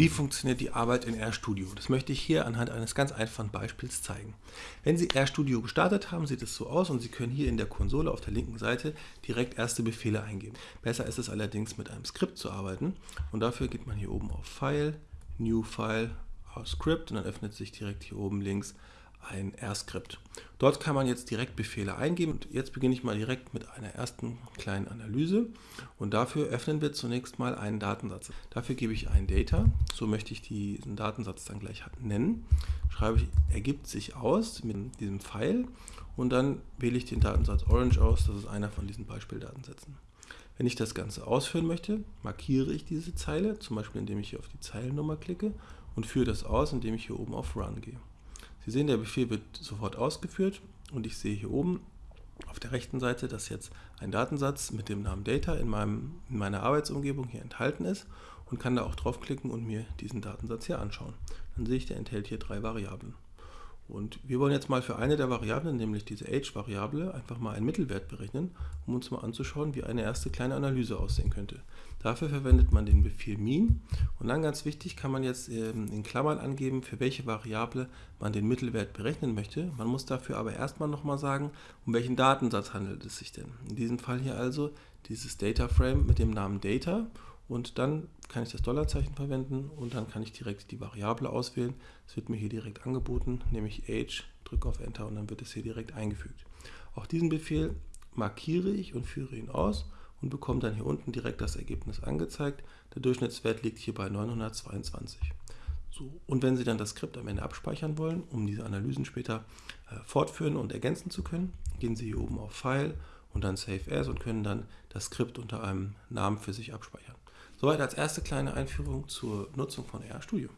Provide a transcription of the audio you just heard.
Wie funktioniert die Arbeit in RStudio? Das möchte ich hier anhand eines ganz einfachen Beispiels zeigen. Wenn Sie RStudio gestartet haben, sieht es so aus und Sie können hier in der Konsole auf der linken Seite direkt erste Befehle eingeben. Besser ist es allerdings mit einem Skript zu arbeiten und dafür geht man hier oben auf File, New File, Script und dann öffnet sich direkt hier oben links ein R-Skript. Dort kann man jetzt direkt Befehle eingeben. Und jetzt beginne ich mal direkt mit einer ersten kleinen Analyse. Und dafür öffnen wir zunächst mal einen Datensatz. Dafür gebe ich ein Data. So möchte ich diesen Datensatz dann gleich nennen. Schreibe ich, ergibt sich aus mit diesem Pfeil. Und dann wähle ich den Datensatz Orange aus. Das ist einer von diesen Beispieldatensätzen. Wenn ich das Ganze ausführen möchte, markiere ich diese Zeile, zum Beispiel indem ich hier auf die Zeilennummer klicke und führe das aus, indem ich hier oben auf Run gehe. Sie sehen, der Befehl wird sofort ausgeführt und ich sehe hier oben auf der rechten Seite, dass jetzt ein Datensatz mit dem Namen Data in, meinem, in meiner Arbeitsumgebung hier enthalten ist und kann da auch draufklicken und mir diesen Datensatz hier anschauen. Dann sehe ich, der enthält hier drei Variablen. Und wir wollen jetzt mal für eine der Variablen, nämlich diese Age-Variable, einfach mal einen Mittelwert berechnen, um uns mal anzuschauen, wie eine erste kleine Analyse aussehen könnte. Dafür verwendet man den Befehl min und dann ganz wichtig kann man jetzt ähm, in Klammern angeben, für welche Variable man den Mittelwert berechnen möchte. Man muss dafür aber erstmal nochmal sagen, um welchen Datensatz handelt es sich denn. In diesem Fall hier also dieses Data Frame mit dem Namen Data und dann kann ich das Dollarzeichen verwenden und dann kann ich direkt die Variable auswählen. Es wird mir hier direkt angeboten, nämlich age, drücke auf Enter und dann wird es hier direkt eingefügt. Auch diesen Befehl markiere ich und führe ihn aus und bekomme dann hier unten direkt das Ergebnis angezeigt. Der Durchschnittswert liegt hier bei 922. So, und wenn Sie dann das Skript am Ende abspeichern wollen, um diese Analysen später äh, fortführen und ergänzen zu können, gehen Sie hier oben auf File und dann Save As und können dann das Skript unter einem Namen für sich abspeichern. Soweit als erste kleine Einführung zur Nutzung von RStudio.